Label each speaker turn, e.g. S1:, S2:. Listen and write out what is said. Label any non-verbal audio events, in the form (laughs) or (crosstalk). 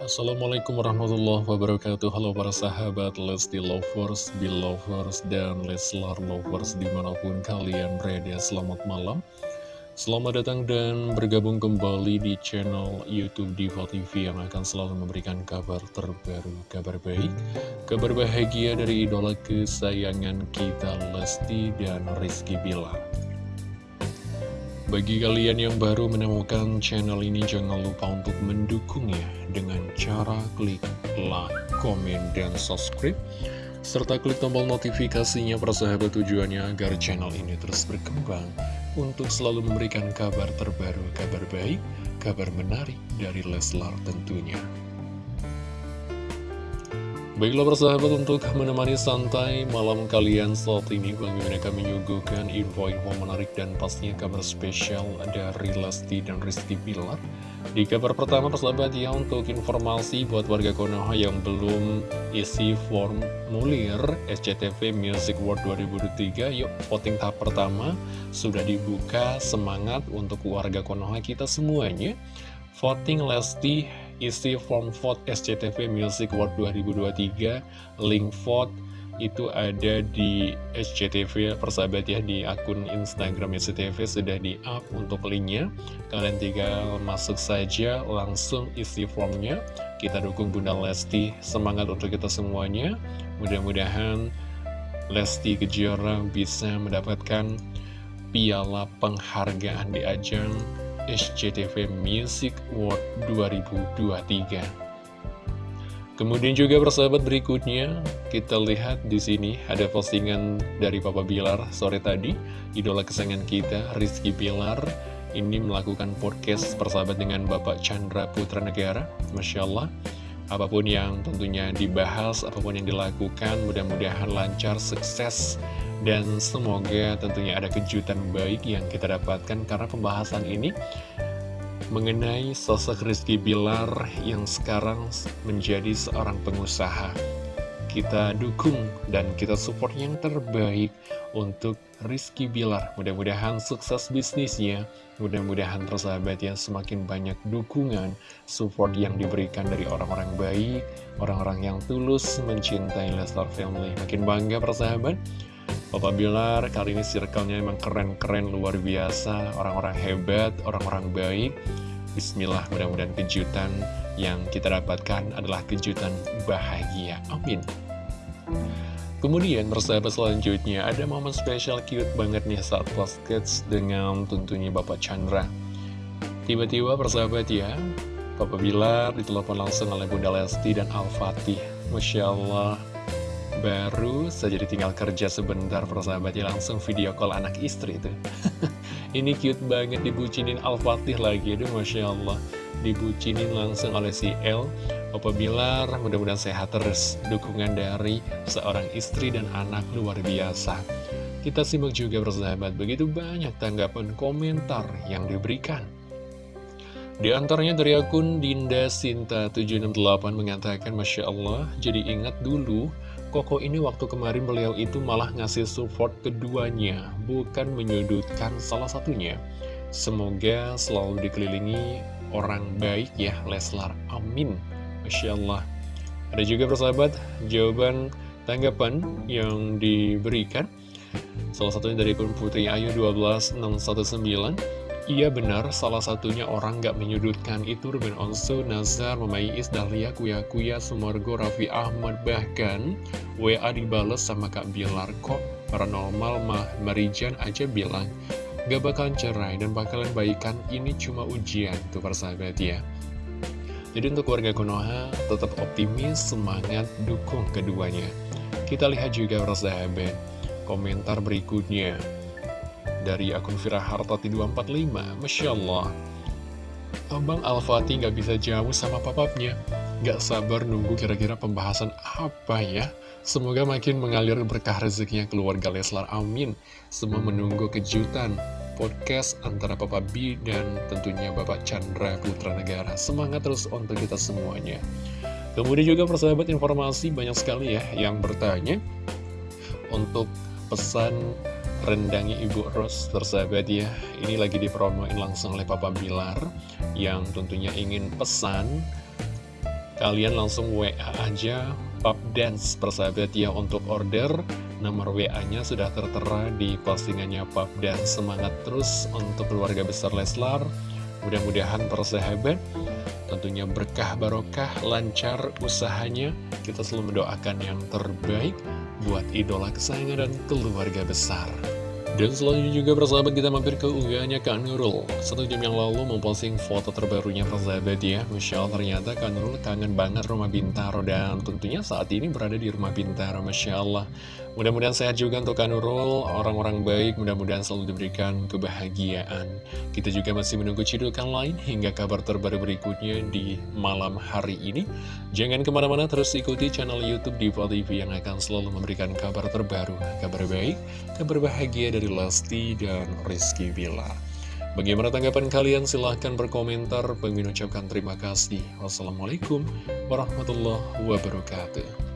S1: Assalamualaikum warahmatullahi wabarakatuh. Halo para sahabat Lesti Lovers, Belovers, dan Leslar Lovers di mana pun kalian berada Selamat malam. Selamat datang dan bergabung kembali di channel Youtube Diva TV Yang akan selalu memberikan kabar terbaru, kabar baik Kabar bahagia dari idola kesayangan kita Lesti dan Rizky Bilar bagi kalian yang baru menemukan channel ini, jangan lupa untuk mendukungnya dengan cara klik like, komen, dan subscribe. Serta klik tombol notifikasinya persahabat tujuannya agar channel ini terus berkembang untuk selalu memberikan kabar terbaru, kabar baik, kabar menarik dari Leslar tentunya. Baiklah persahabat untuk menemani santai malam kalian saat ini Bang Mimin akan menyuguhkan info-info menarik dan pastinya kabar spesial dari Lesti dan Rizky Bilar. Di kabar pertama persahabat ya untuk informasi buat warga Konoha yang belum isi formulir SCTV Music World 2023 Yuk voting tahap pertama. Sudah dibuka semangat untuk warga Konoha kita semuanya. Voting Lesti isi form vote SCTV Music World 2023 link vote itu ada di SCTV persahabat ya di akun Instagram SCTV sudah di up untuk linknya. Kalian tinggal masuk saja langsung isi formnya. Kita dukung Bunda Lesti semangat untuk kita semuanya. Mudah-mudahan Lesti Kejora bisa mendapatkan piala penghargaan di ajang SCTV Music World 2023. Kemudian juga persahabat berikutnya, kita lihat di sini ada postingan dari Papa Bilar sore tadi, idola kesayangan kita, Rizky Bilar, ini melakukan podcast persahabat dengan Bapak Chandra Putra Negara, Masya Allah. Apa pun yang tentunya dibahas, apa pun yang dilakukan, mudah-mudahan lancar, sukses, dan semoga tentunya ada kejutan baik yang kita dapatkan karena pembahasan ini mengenai sosok Rizky Bilar yang sekarang menjadi seorang pengusaha. Kita dukung dan kita support yang terbaik untuk Rizky Bilar. Mudah-mudahan sukses bisnisnya, mudah-mudahan persahabat yang semakin banyak dukungan, support yang diberikan dari orang-orang baik, orang-orang yang tulus mencintai Lestar Family. Makin bangga persahabat Bapak Bilar kali ini circle-nya emang keren-keren luar biasa Orang-orang hebat, orang-orang baik Bismillah mudah-mudahan kejutan yang kita dapatkan adalah kejutan bahagia. Amin. Kemudian persahabat selanjutnya ada momen spesial cute banget nih saat sketch dengan tentunya Bapak Chandra. Tiba-tiba persahabat ya Bapak Bilar ditelepon langsung oleh Bunda Lesti dan Al-Fatih. Masya Allah Baru saja ditinggal kerja sebentar persahabat ya langsung video call anak istri itu (laughs) Ini cute banget dibucinin Al-Fatih lagi. Aduh Masya Allah. Dibucinin langsung oleh si El. Opa Bilar mudah-mudahan sehat terus. Dukungan dari seorang istri dan anak luar biasa. Kita simak juga persahabat. Begitu banyak tanggapan komentar yang diberikan. Di antaranya dari akun Dinda Sinta 768 mengatakan Masya Allah, jadi ingat dulu Koko ini waktu kemarin beliau itu malah ngasih support keduanya, bukan menyudutkan salah satunya. Semoga selalu dikelilingi orang baik ya, Leslar. Amin. Masya Allah. Ada juga persahabat, jawaban tanggapan yang diberikan. Salah satunya dari Putri Ayu 12619. Iya benar, salah satunya orang gak menyudutkan itu Ruben Onsu, Nazar, Mamai Is, Dahlia, Kuya Kuya, Sumargo, Raffi Ahmad Bahkan WA dibales sama Kak Bilar kok paranormal mah Marijan aja bilang Gak bakalan cerai dan bakalan baikan ini cuma ujian tuh persahabat ya. Jadi untuk warga Konoha tetap optimis, semangat, dukung keduanya. Kita lihat juga persahabat komentar berikutnya dari akun Firahartati 245 Masya Allah. Abang Al-Fatih gak bisa jauh sama papapnya. Gak sabar nunggu kira-kira pembahasan apa ya? Semoga makin mengalir berkah rezekinya keluarga Leslar, amin. Semua menunggu kejutan podcast antara Papa B dan tentunya Bapak Chandra Putra Negara. Semangat terus untuk kita semuanya. Kemudian juga persahabat informasi banyak sekali ya yang bertanya Untuk pesan rendangnya Ibu Ros tersahabat ya. Ini lagi dipromoin langsung oleh Papa Bilar Yang tentunya ingin pesan. Kalian langsung WA aja Pub Dance persahabat ya untuk order. Nomor WA-nya sudah tertera di postingannya Pub Dance. Semangat terus untuk keluarga besar Leslar. Mudah-mudahan persahabat Tentunya berkah barokah, lancar usahanya. Kita selalu mendoakan yang terbaik Buat idola kesayangan dan keluarga besar. Dan selanjutnya juga persahabat kita mampir ke unggahannya Kak Nurul. Satu jam yang lalu memposting foto terbarunya persahabat ya. Masya Allah ternyata Kak Nurul kangen banget rumah Bintaro. Dan tentunya saat ini berada di rumah Bintaro Masya Allah Mudah-mudahan sehat juga untuk Kak Nurul Orang-orang baik mudah-mudahan selalu diberikan kebahagiaan Kita juga masih menunggu cidukan lain hingga kabar terbaru berikutnya di malam hari ini Jangan ke mana-mana terus ikuti channel Youtube Diva TV yang akan selalu memberikan kabar terbaru Kabar baik, kabar bahagia dari Lesti dan Rizky Villa Bagaimana tanggapan kalian? Silahkan berkomentar. Pengen ucapkan terima kasih. Wassalamualaikum warahmatullahi wabarakatuh.